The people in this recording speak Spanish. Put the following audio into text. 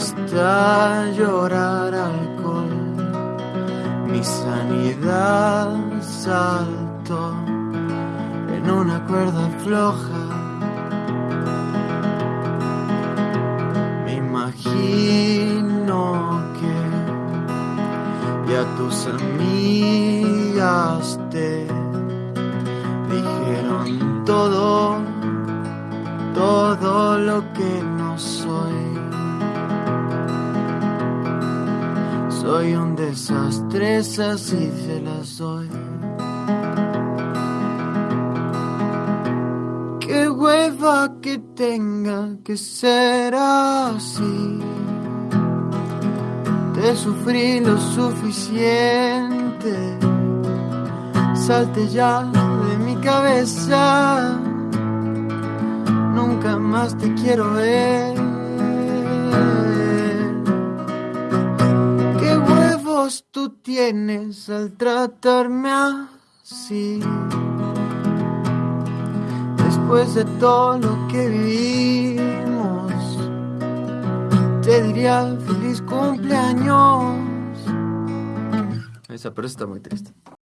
basta llorar alcohol. Mi sanidad saltó en una cuerda floja. Me imagino que ya tus amigas te dijeron todo, todo lo que no soy. Soy un desastre, así se las doy. Qué hueva que tenga que ser así. Te sufrí lo suficiente. Salte ya de mi cabeza. Nunca más te quiero ver. Tú tienes al tratarme así? Después de todo lo que vivimos, te diría feliz cumpleaños. Esa, pero está muy triste.